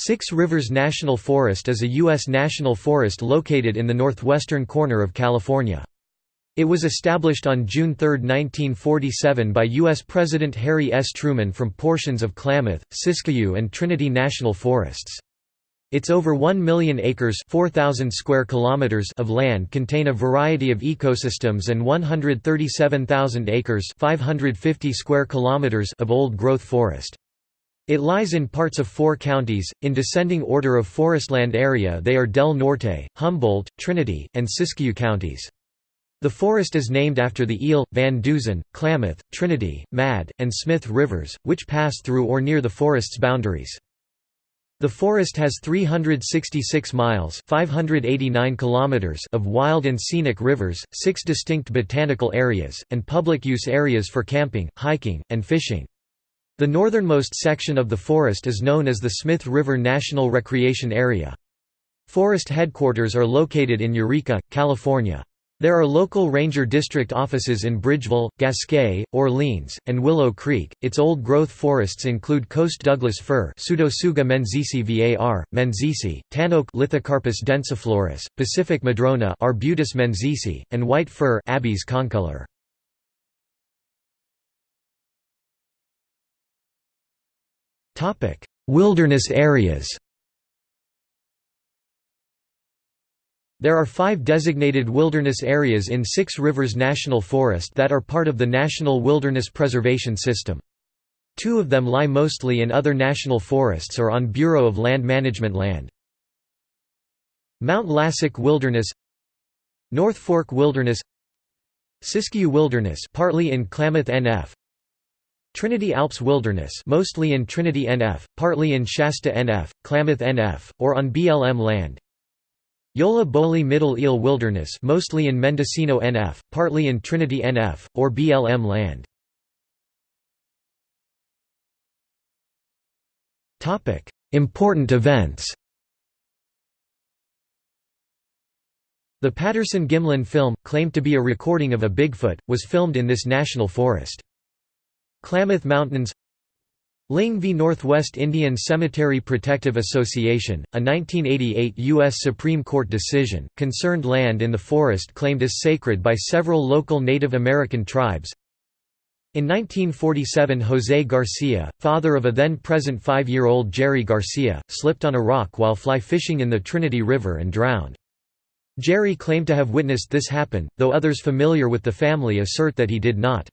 Six Rivers National Forest is a U.S. national forest located in the northwestern corner of California. It was established on June 3, 1947 by U.S. President Harry S. Truman from portions of Klamath, Siskiyou and Trinity National Forests. Its over 1 million acres 4,000 square kilometers of land contain a variety of ecosystems and 137,000 acres 550 square kilometers of old-growth forest. It lies in parts of four counties, in descending order of forestland area they are Del Norte, Humboldt, Trinity, and Siskiyou counties. The forest is named after the Eel, Van Duzen, Klamath, Trinity, Mad, and Smith rivers, which pass through or near the forest's boundaries. The forest has 366 miles 589 kilometers of wild and scenic rivers, six distinct botanical areas, and public use areas for camping, hiking, and fishing. The northernmost section of the forest is known as the Smith River National Recreation Area. Forest headquarters are located in Eureka, California. There are local ranger district offices in Bridgeville, Gasquet, Orleans, and Willow Creek. Its old growth forests include Coast Douglas fir, Pseudotsuga menziesii var, menziesii, tan oak Lithocarpus densiflorus, Pacific madrona Arbutus menziesii, and white fir Abies concolor. Wilderness areas There are five designated wilderness areas in Six Rivers National Forest that are part of the National Wilderness Preservation System. Two of them lie mostly in other national forests or on Bureau of Land Management land. Mount Lassic Wilderness North Fork Wilderness Siskiyou Wilderness partly in Klamath NF Trinity Alps Wilderness mostly in Trinity NF, partly in Shasta NF, Klamath NF, or on BLM land. Yolla Bolly Middle Eel Wilderness mostly in Mendocino NF, partly in Trinity NF, or BLM land. Important events The Patterson-Gimlin film, claimed to be a recording of a Bigfoot, was filmed in this national forest. Klamath Mountains Lyng v. Northwest Indian Cemetery Protective Association, a 1988 U.S. Supreme Court decision, concerned land in the forest claimed as sacred by several local Native American tribes. In 1947 José Garcia, father of a then-present five-year-old Jerry Garcia, slipped on a rock while fly fishing in the Trinity River and drowned. Jerry claimed to have witnessed this happen, though others familiar with the family assert that he did not.